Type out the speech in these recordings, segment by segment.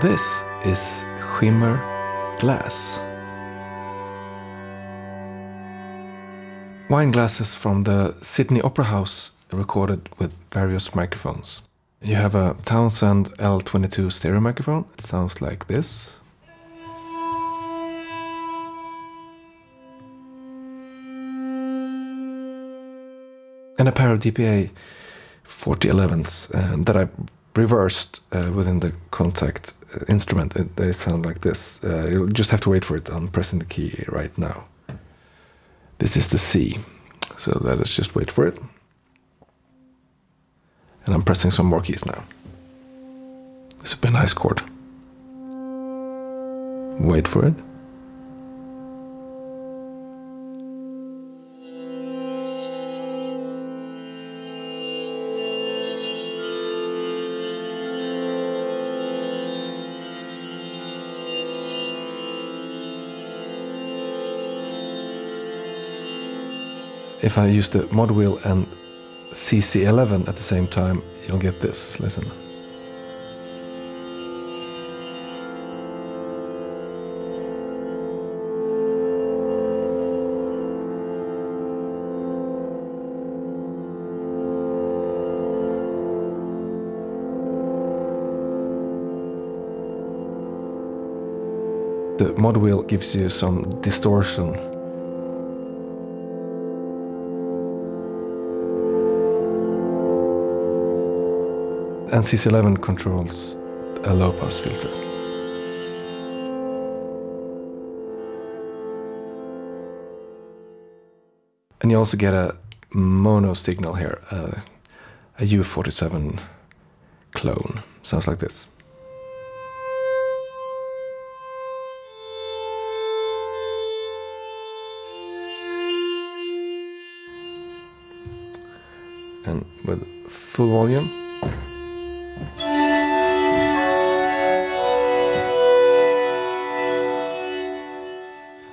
This is Shimmer Glass. Wine glasses from the Sydney Opera House recorded with various microphones. You have a Townsend L22 stereo microphone. It sounds like this. And a pair of DPA 4011s uh, that I reversed uh, within the Kontakt uh, instrument. It, they sound like this. Uh, you'll just have to wait for it. I'm pressing the key right now. This is the C. So let us just wait for it. And I'm pressing some more keys now. This would be a nice chord. Wait for it. If I use the mod wheel and CC11 at the same time, you'll get this. Listen. The mod wheel gives you some distortion and CC11 controls a low pass filter. And you also get a mono signal here, uh, a U47 clone. Sounds like this. And with full volume.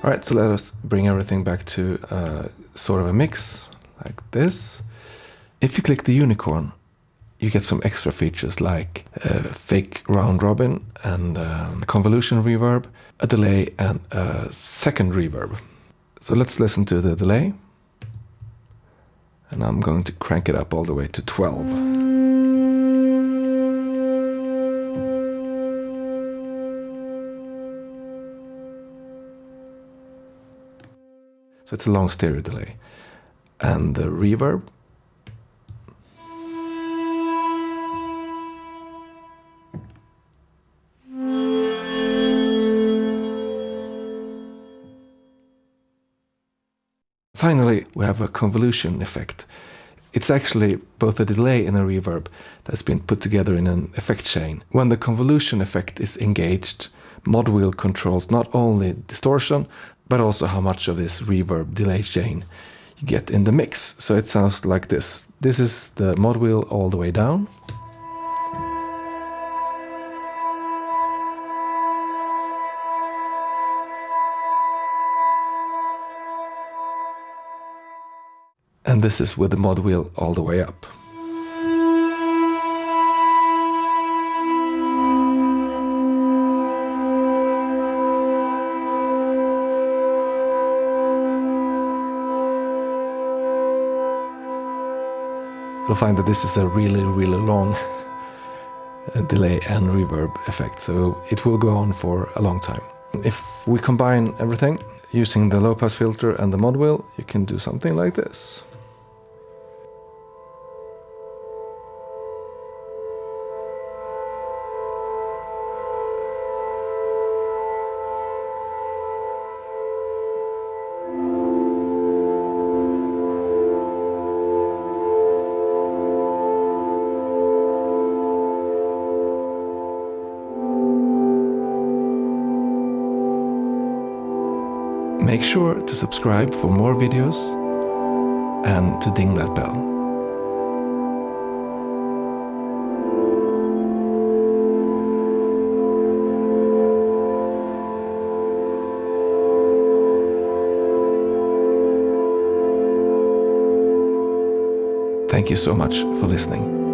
All right, so let us bring everything back to uh, sort of a mix like this. If you click the unicorn, you get some extra features like a fake round robin and um, convolution reverb, a delay and a second reverb. So let's listen to the delay. And I'm going to crank it up all the way to 12. So it's a long stereo delay. And the reverb. Finally, we have a convolution effect. It's actually both a delay and a reverb that's been put together in an effect chain. When the convolution effect is engaged, mod wheel controls not only distortion, but also how much of this reverb delay chain you get in the mix. So it sounds like this. This is the mod wheel all the way down. And this is with the mod wheel all the way up. You'll find that this is a really, really long uh, delay and reverb effect, so it will go on for a long time. If we combine everything using the low pass filter and the mod wheel, you can do something like this. Make sure to subscribe for more videos and to ding that bell. Thank you so much for listening.